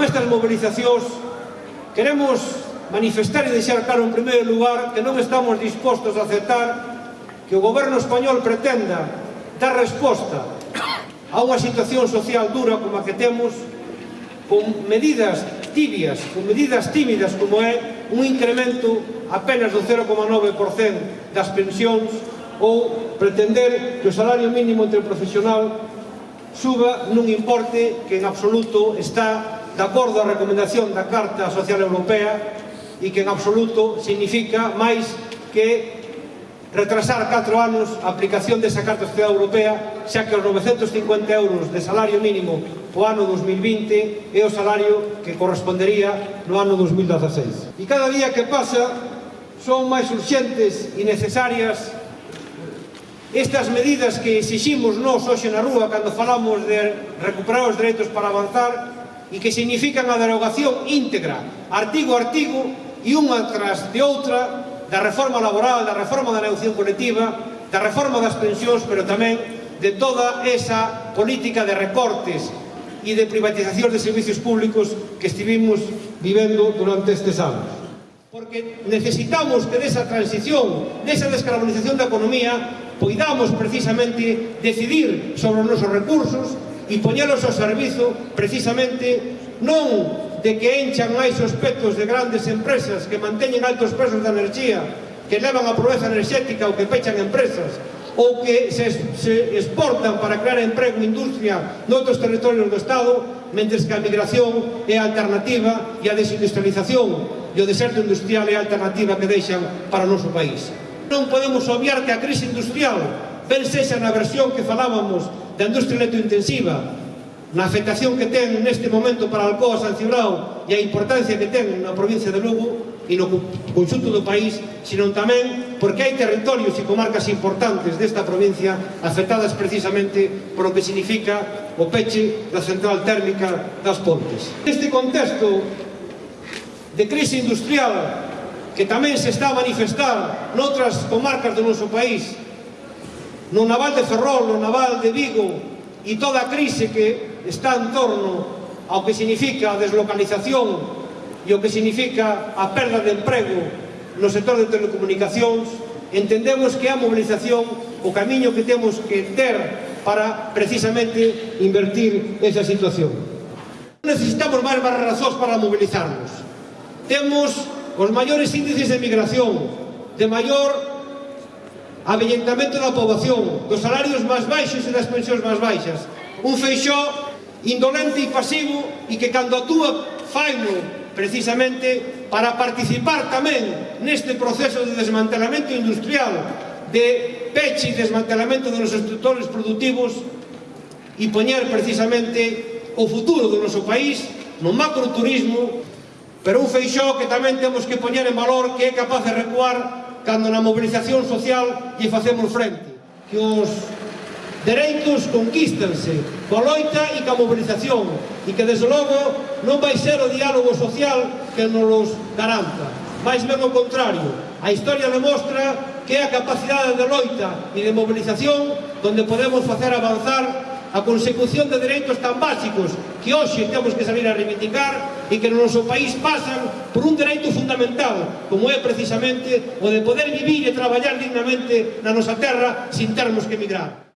con estas movilizacións queremos manifestar e deixar claro en primeiro lugar que non estamos dispostos a aceptar que o goberno español pretenda dar resposta a unha situación social dura como a que temos con medidas tibias, con medidas tímidas como é un incremento apenas do 0,9% das pensións ou pretender que o salario mínimo interprofesional suba nun importe que en absoluto está de acordo á recomendación da Carta Social Europea e que en absoluto significa máis que retrasar 4 anos a aplicación desa Carta Social Europea xa que os 950 euros de salario mínimo o ano 2020 é o salario que correspondería no ano 2016. E cada día que pasa son máis urxentes e necesarias estas medidas que exiximos nós hoxe na rúa cando falamos de recuperar os dereitos para avanzar e que significan a derogación íntegra, artigo a artigo, e unha tras de outra, da reforma laboral, da reforma da negociación colectiva, da reforma das pensións, pero tamén de toda esa política de recortes e de privatización de servicios públicos que estivimos vivendo durante estes anos. Porque necesitamos que desa transición, desa descarbonización da economía, poidamos precisamente decidir sobre os nosos recursos, e poñelos ao servizo precisamente non de que enchan máis os petos de grandes empresas que manteñen altos presos de enerxía que levan a pobreza enerxética ou que pechan empresas ou que se, se exportan para crear emprego e industria noutros territorios do Estado mentres que a migración é a alternativa e a desindustrialización e o deserto industrial é a alternativa que deixan para o noso país. Non podemos obviar que a crise industrial ben sexa na versión que falábamos da industria electrointensiva, na afectación que ten neste momento para Alcoa, San Cibrao e a importancia que ten na provincia de Lugo e no conxunto do país, sino tamén porque hai territorios e comarcas importantes desta provincia afectadas precisamente por o que significa o peche da central térmica das Pontes. Neste contexto de crise industrial que tamén se está a manifestar noutras comarcas do noso país, no naval de Ferrol, no naval de Vigo e toda a crise que está en torno ao que significa a deslocalización e o que significa a perda de emprego no sector de telecomunicacións, entendemos que a mobilización, o camiño que temos que ter para precisamente invertir esa situación. Necesitamos máis razóns para movilizarnos. Temos os maiores índices de migración, de maior avellentamento da poboación, dos salarios máis baixos e das pensións máis baixas. Un feixó indolente e pasivo e que cando actúa faino precisamente para participar tamén neste proceso de desmantelamento industrial, de peche e desmantelamento dos nosos sectores productivos e poñer precisamente o futuro do noso país no macroturismo, pero un feixó que tamén temos que poñer en valor que é capaz de recuar cando na mobilización social lle facemos frente. Que os dereitos conquístanse coa loita e coa mobilización e que, desde logo, non vai ser o diálogo social que nos los garanta. Mais ben o contrario, a historia demostra que é a capacidade de loita e de mobilización donde podemos facer avanzar a consecución de dereitos tan básicos que hoxe temos que salir a reivindicar e que no noso país pasan por un dereito fundamental, como é precisamente o de poder vivir e traballar dignamente na nosa terra sin termos que emigrar.